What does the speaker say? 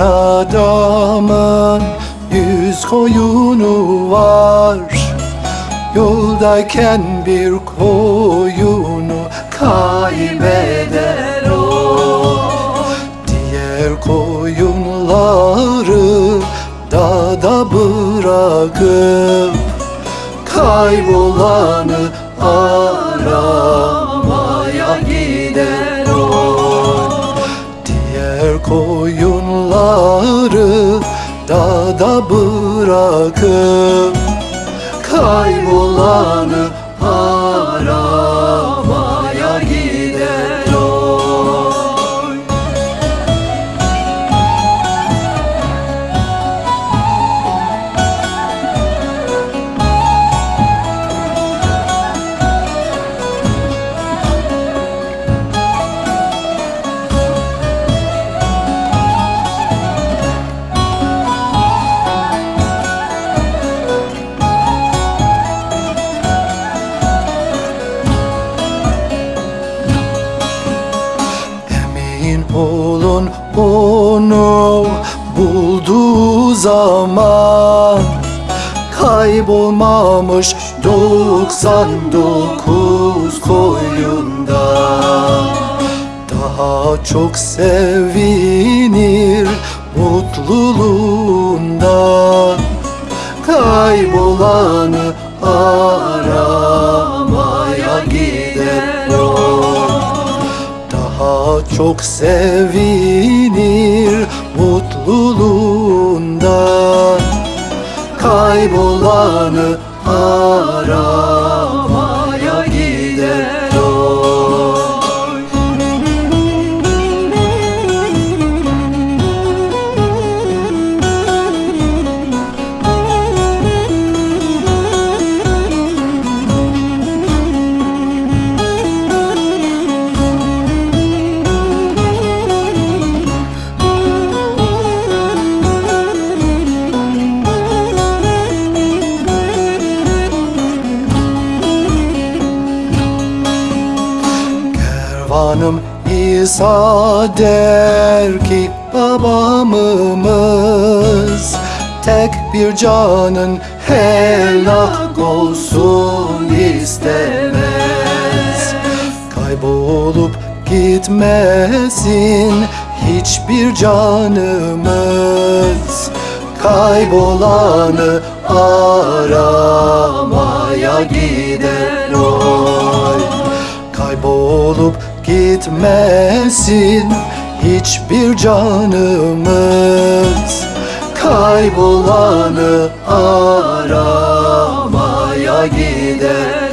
adamın yüz koyunu var. Yoldayken bir koyunu kaybeder o. Diğer koyunları dağda bırakıp Kaybolanı aramaya gider dağda bırakıp Kaybolanı zaman Kaybolmamış 99 koyunda. Daha çok sevinir mutluluğundan Kaybolanı aramaya gider o. Daha çok sevinir Kaybolanı Kervanım İsa der ki babamız Tek bir canın helak olsun istemez. Kaybolup gitmesin hiçbir canımız. Kaybolanı aramaya gider oy Kaybolup gitmesin hiçbir canımız. Kaybolanı aramaya gider